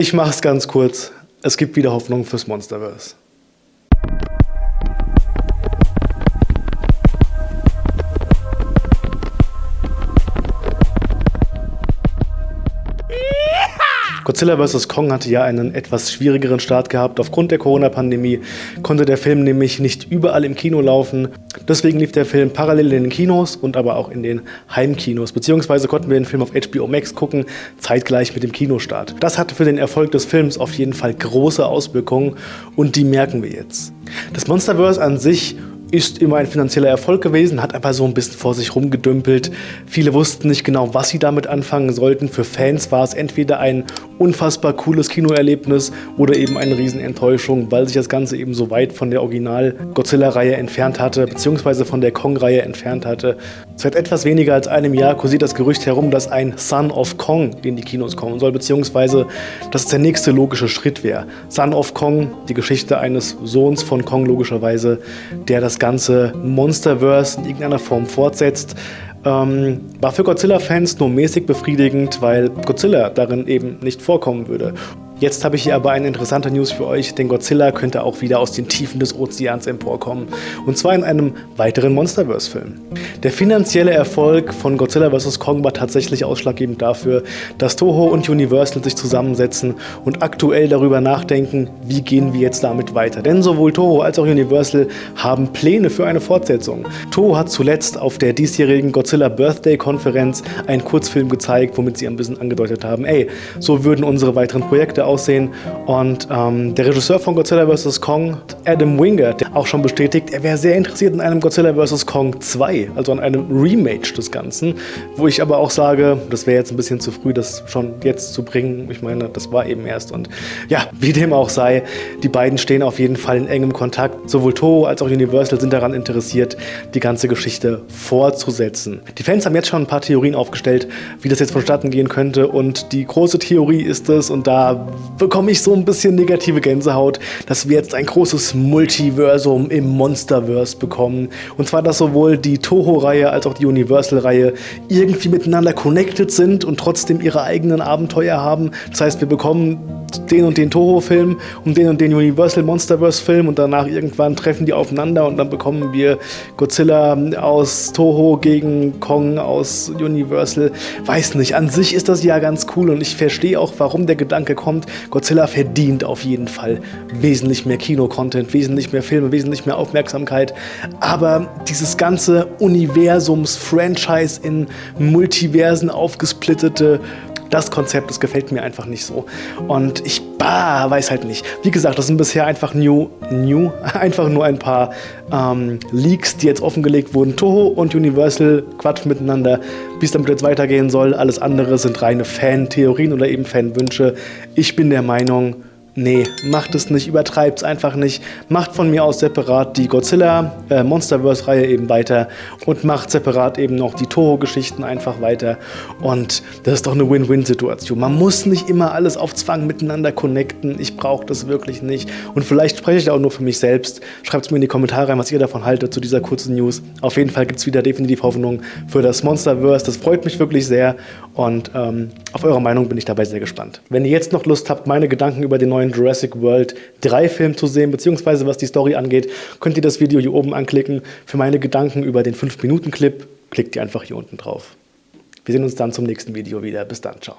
Ich mache es ganz kurz. Es gibt wieder Hoffnung fürs Monsterverse. Godzilla vs. Kong hatte ja einen etwas schwierigeren Start gehabt. Aufgrund der Corona-Pandemie konnte der Film nämlich nicht überall im Kino laufen. Deswegen lief der Film parallel in den Kinos und aber auch in den Heimkinos. Beziehungsweise konnten wir den Film auf HBO Max gucken, zeitgleich mit dem Kinostart. Das hatte für den Erfolg des Films auf jeden Fall große Auswirkungen und die merken wir jetzt. Das Monsterverse an sich ist immer ein finanzieller Erfolg gewesen, hat aber so ein bisschen vor sich rumgedümpelt. Viele wussten nicht genau, was sie damit anfangen sollten. Für Fans war es entweder ein unfassbar cooles Kinoerlebnis oder eben eine Riesenenttäuschung, weil sich das Ganze eben so weit von der Original-Godzilla-Reihe entfernt hatte, beziehungsweise von der Kong-Reihe entfernt hatte. Seit etwas weniger als einem Jahr kursiert das Gerücht herum, dass ein Son of Kong in die Kinos kommen soll, beziehungsweise dass es der nächste logische Schritt wäre. Son of Kong, die Geschichte eines Sohns von Kong logischerweise, der das ganze Monsterverse in irgendeiner Form fortsetzt. Ähm, war für Godzilla-Fans nur mäßig befriedigend, weil Godzilla darin eben nicht vorkommen würde. Jetzt habe ich hier aber eine interessante News für euch, denn Godzilla könnte auch wieder aus den Tiefen des Ozeans emporkommen. Und zwar in einem weiteren Monsterverse-Film. Der finanzielle Erfolg von Godzilla vs. Kong war tatsächlich ausschlaggebend dafür, dass Toho und Universal sich zusammensetzen und aktuell darüber nachdenken, wie gehen wir jetzt damit weiter. Denn sowohl Toho als auch Universal haben Pläne für eine Fortsetzung. Toho hat zuletzt auf der diesjährigen Godzilla Birthday Konferenz einen Kurzfilm gezeigt, womit sie ein bisschen angedeutet haben, ey, so würden unsere weiteren Projekte aussehen. Und ähm, der Regisseur von Godzilla vs. Kong, Adam Winger, der auch schon bestätigt, er wäre sehr interessiert in einem Godzilla vs. Kong 2, also an einem Remake des Ganzen. Wo ich aber auch sage, das wäre jetzt ein bisschen zu früh, das schon jetzt zu bringen. Ich meine, das war eben erst. Und ja, wie dem auch sei, die beiden stehen auf jeden Fall in engem Kontakt. Sowohl Toho als auch Universal sind daran interessiert, die ganze Geschichte fortzusetzen. Die Fans haben jetzt schon ein paar Theorien aufgestellt, wie das jetzt vonstatten gehen könnte. Und die große Theorie ist es, und da bekomme ich so ein bisschen negative Gänsehaut, dass wir jetzt ein großes Multiversum im Monsterverse bekommen. Und zwar, dass sowohl die Toho-Reihe als auch die Universal-Reihe irgendwie miteinander connected sind und trotzdem ihre eigenen Abenteuer haben. Das heißt, wir bekommen den und den Toho-Film und den und den Universal Monsterverse-Film und danach irgendwann treffen die aufeinander und dann bekommen wir Godzilla aus Toho gegen Kong aus Universal. Weiß nicht, an sich ist das ja ganz cool und ich verstehe auch, warum der Gedanke kommt. Godzilla verdient auf jeden Fall wesentlich mehr Kino-Content, wesentlich mehr Filme, wesentlich mehr Aufmerksamkeit. Aber dieses ganze Universums-Franchise in Multiversen aufgesplittete das Konzept, das gefällt mir einfach nicht so. Und ich bah, weiß halt nicht. Wie gesagt, das sind bisher einfach new, new, einfach nur ein paar ähm, Leaks, die jetzt offengelegt wurden. Toho und Universal quatschen miteinander, wie es damit jetzt weitergehen soll. Alles andere sind reine Fan-Theorien oder eben Fan-Wünsche. Ich bin der Meinung, Nee, macht es nicht, übertreibt es einfach nicht. Macht von mir aus separat die Godzilla äh, Monsterverse-Reihe eben weiter und macht separat eben noch die Toho-Geschichten einfach weiter. Und das ist doch eine Win-Win-Situation. Man muss nicht immer alles auf Zwang miteinander connecten. Ich brauche das wirklich nicht. Und vielleicht spreche ich auch nur für mich selbst. Schreibt es mir in die Kommentare rein, was ihr davon haltet zu dieser kurzen News. Auf jeden Fall gibt es wieder definitiv Hoffnung für das Monsterverse. Das freut mich wirklich sehr. Und ähm, auf eure Meinung bin ich dabei sehr gespannt. Wenn ihr jetzt noch Lust habt, meine Gedanken über den neuen Jurassic World 3 Film zu sehen, beziehungsweise was die Story angeht, könnt ihr das Video hier oben anklicken. Für meine Gedanken über den 5-Minuten-Clip klickt ihr einfach hier unten drauf. Wir sehen uns dann zum nächsten Video wieder. Bis dann, ciao.